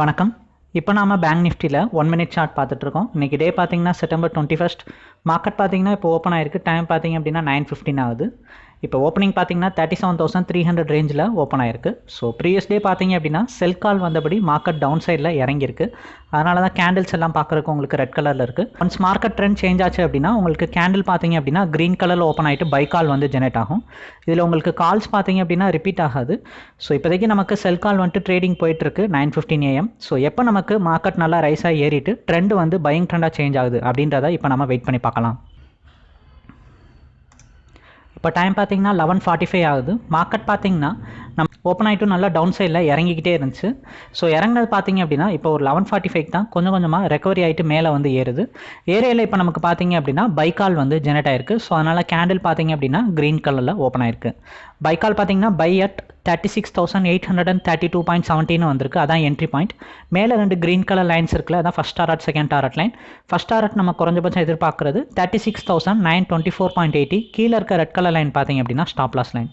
வணக்கம். இப்போ நாம பேங்க் நிஃப்டியில் ஒன் மினிட் சார்ட் பார்த்துட்ருக்கோம் இன்றைக்கி டே பார்த்தீங்கன்னா செப்டம்பர் டுவெண்ட்டி ஃபஸ்ட் மார்க்கெட் பார்த்தீங்கன்னா இப்போ ஓப்பன் ஆயிருக்கு. டைம் பார்த்தீங்க அப்படின்னா நைன் ஃபிஃப்டின் ஆகுது. இப்போ ஓப்பனிங் பார்த்தீங்கன்னா thirty seven thousand three hundred ரேஞ்சில் ஓப்பன் ஆயிருக்கு. ஸோ ப்ரீவியஸ் டே பார்த்தீங்க அப்படின்னா செல் கால் வந்தபடி மார்க்கெட் டவுன் சைடில் இறங்கியிருக்கு. அதனால தான் கேண்டில்ஸ் எல்லாம் பார்க்குறக்கு உங்களுக்கு ரெட் கலரில் இருக்குது ஒன்ஸ் மார்க்கெட் ட்ரெண்ட் சேஞ்ச் ஆச்சு அப்படின்னா உங்களுக்கு கேண்டில் பார்த்தீங்க அப்படின்னா க்ரீன் கலரில் ஓப்பன் ஆகிட்டு பை கால் வந்து ஜெனரேட் ஆகும். இதில் உங்களுக்கு கால்ஸ் பார்த்தீங்க அப்படின்னா ரிப்பீட் ஆகாது. ஸோ இப்போதைக்கு நமக்கு செல் கால் வந்துட்டு ட்ரேடிங் போயிட்டுருக்கு நைன் ஃபிஃப்டின் ஏஎம் ஸோ எப்போ நமக்கு மார்க்கெட் நல்லா ரைஸாக ஏறிட்டு ட்ரெண்ட் வந்து பையிங் ட்ரெண்டாக சேஞ்ச் ஆகுது அப்படின்றத இப்போ நம்ம வெயிட் பண்ணி பார்க்கலாம். இப்போ டைம் பார்த்தீங்கன்னா லெவன் ஃபார்ட்டி ஃபைவ் ஆகுது. மார்க்கெட் பார்த்தீங்கன்னா ஓப்பன் ஆகிட்டும் நல்லா டவுன் சைடில் இறங்கிக்கிட்டே இருந்துச்சு. ஸோ இறங்கினது பார்த்தீங்க அப்படின்னா இப்போ ஒரு லெவன் ஃபார்ட்டி ஃபைவ் தான். கொஞ்சம் கொஞ்சமாக ரெக்கவரி ஆகிட்டு மேலே வந்து ஏறுது. ஏரியாவில் இப்போ நமக்கு பார்த்தீங்க அப்படின்னா பைக்கால் வந்து ஜெனரேட் ஆயிருக்கு. ஸோ அதனால் கேண்டில் பார்த்தீங்க அப்படின்னா க்ரீன் கலரில் ஓப்பன் ஆயிருக்கு. பைக்கால் பார்த்தீங்கன்னா buy at thirty six thousand eight hundred and thirty two point seventeen வந்திருக்கு. அதான் என்ட்ரி பாயிண்ட் மேலே ரெண்டு க்ரீன் கலர் லைன்ஸ் இருக்குல்ல அதான் first target second target line first target நம்ம குறைஞ்சபட்சம் எதிர்பார்க்குறது thirty six thousand nine twenty four point eighty கீழே இருக்க ரெட் கலர் லைன் பார்த்தீங்க அப்படின்னா ஸ்டாப் லாஸ் லைன்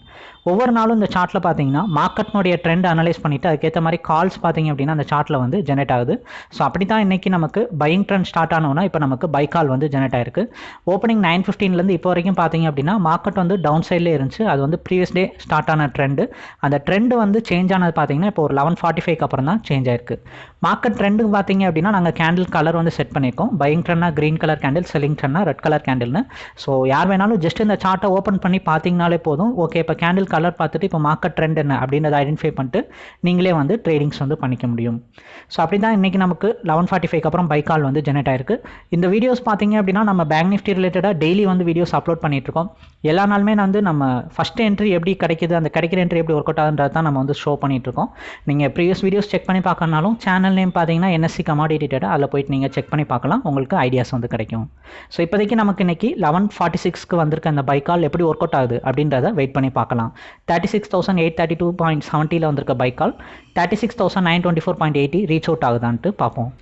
ஒவ்வொரு நாளும் இந்த சார்ட்டில் பார்த்தீங்கன்னா மார்க்கெட்னுடைய ட்ரெண்ட் அனலைஸ் பண்ணிவிட்டு அதுக்கேற்ற மாதிரி கால்ஸ் பார்த்தீங்க அப்படின்னா அந்த சார்ட்டில் வந்து ஜெனரேட் ஆகுது. ஸோ அப்படி தான் இன்றைக்கி நமக்கு பையிங் ட்ரெண்ட் ஸ்டார்ட் ஆனோன்னா இப்போ நமக்கு பை கால் வந்து ஜெனரேட் ஆயிருக்கு. ஓப்பனிங் நைன் ஃபிஃப்டீன்லேருந்து இப்போ வரைக்கும் பார்த்தீங்க அப்படின்னா மார்க்கெட் வந்து டவுன் சைட்லேயே இருந்துச்சு. அது வந்து ப்ரீவியஸ் டே ஸ்டார்ட் ஆன ட்ரெண்டு அந்த ட்ரெண்டு வந்து சேஞ்ச் ஆனது பார்த்தீங்கன்னா இப்போ ஒரு லெவன் ஃபார்ட்டி ஃபைவ்க்கு அப்புறம் தான் சேஞ்ச் ஆயிருக்கு மார்க்கெட் ட்ரெண்டுக்கு பார்த்தீங்க அப்படின்னா நாங்கள் கேண்டில் கலர் வந்து செட் பண்ணியிருக்கோம். பையிங் ட்ரெண்ட்னா க்ரீன் கலர் கேண்டில் செல்லிங் ட்ரெண்ட்னா ரெட் கலர் கேண்டில்னு ஸோ யார் வேணாலும் ஜஸ்ட் இந்த சார்ட்டை ஓப்பன் பண்ணி பார்த்தீங்கனாலே போதும். ஓகே இப்போ கேண்டில் கலர் பார்த்துட்டு இப்போ மார்க்கெட் ட்ரெண்ட் என்ன? அப்படின்றத ஐடென்டிஃபை பண்ணிட்டு நீங்களே வந்து ட்ரேடிங்ஸ் வந்து பண்ணிக்க முடியும். ஸோ அப்படி தான் இன்றைக்கி நமக்கு லெவன் ஃபார்ட்டி ஃபைவ் அப்புறம் பை கால் வந்து ஜெனரேட் ஆயிருக்கு. இந்த வீடியோஸ் பார்த்தீங்க அப்படின்னா நம்ம பேங்க் நிஃப்டி ரிலேட்டடாக டெய்லி வந்து வீடியோஸ் அப்லோட் பண்ணிகிட்ருக்கோம் எல்லா நாளுமே வந்து நம்ம ஃபஸ்ட் என்ட்ரி எப்படி கிடைக்குது அந்த கிடைக்கிற என்ட்ரி எப்படி ஒர்க் அவுட் ஆகுன்றது தான் நம்ம வந்து ஷோ பண்ணிகிட்ருக்கோம் நீங்கள் ப்ரீவியஸ் வீடியோஸ் செக் பண்ணி பார்க்கறனாலும் சேனல் நேம் பார்த்தீங்கன்னா என்எஸ்சி கமாடிட்டி டேட்டா அதில் போயிட்டு நீங்கள் செக் பண்ணி பார்க்கலாம் உங்களுக்கு ஐடியாஸ் வந்து கிடைக்கும். ஸோ இப்போதைக்கு நமக்கு இன்றைக்கி லெவன் ஃபார்ட்டி சிக்ஸ்க்கு வந்திருக்க அந்த பைக்கால் எப்படி ஒர்க் அவுட் ஆகுது அப்படின்றத வெயிட் பண்ணி பார்க்கலாம். Thirty six thousand eight thirty two point செவன்ட்டியில் வந்திருக்க buy call thirty six thousand nine twenty four point eighty reach out ஆகுதான்ட்டு பார்ப்போம்.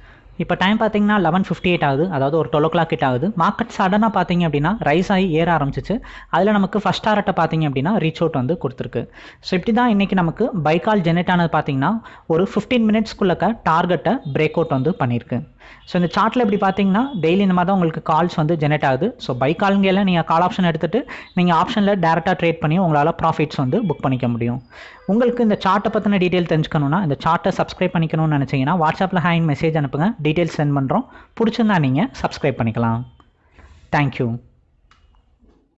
இப்போ டைம் பார்த்தீங்கன்னா லெவன் ஃபிஃப்டி எயிட் ஆகுது. அதாவது ஒரு டுவெல் ஓ கிளாக் கிட்ட ஆகுது. மார்க்கெட் சடனாக பார்த்தீங்க அப்படின்னா ரைஸ் ஆகி ஏற ஆரம்பிச்சிச்சு. அதில் நமக்கு ஃபஸ்ட் டாரட்டை பார்த்தீங்க அப்படின்னா ரீச் அவுட் வந்து கொடுத்துருக்கு. ஸோ இப்படி தான் இன்றைக்கி நமக்கு பைக்கால் ஜெனரேட் ஆனது பார்த்தீங்கன்னா ஒரு ஃபிஃப்டீன் மினிட்ஸ்க்குள்ளக்க டார்கெட்டை பிரேக் அவுட் வந்து பண்ணியிருக்கு. ஸோ இந்த சார்ட்டில் இப்படி பார்த்தீங்கன்னா டெய்லி இந்த மாதிரி தான் உங்களுக்கு கால்ஸ் வந்து ஜெனரேட் ஆகுது. ஸோ பை கால்ங்கெல்லாம் நீங்கள் கால் ஆப்ஷன் எடுத்துகிட்டு நீங்கள் ஆப்ஷனில் டேரெக்டாக ட்ரேட் பண்ணி உங்களால் ப்ராஃபிட்ஸ் வந்து புக் பண்ணிக்க முடியும். உங்களுக்கு இந்த சார்ட்டை பற்றின டீட்டெயில் தெரிஞ்சுக்கணுன்னா இந்த சார்ட்டை சப்ஸ்கிரைப் பண்ணிக்கணும்னு நினச்சிங்கன்னா வாட்ஸ்அப்பில் ஹேண்ட் மெசேஜ் அனுப்புங்க. டீட்டெயில்ஸ் சென்ட் பண்ணுறோம் பிடிச்சிருந்தா நீங்கள் சப்ஸ்கிரைப் பண்ணிக்கலாம். தேங்க்யூ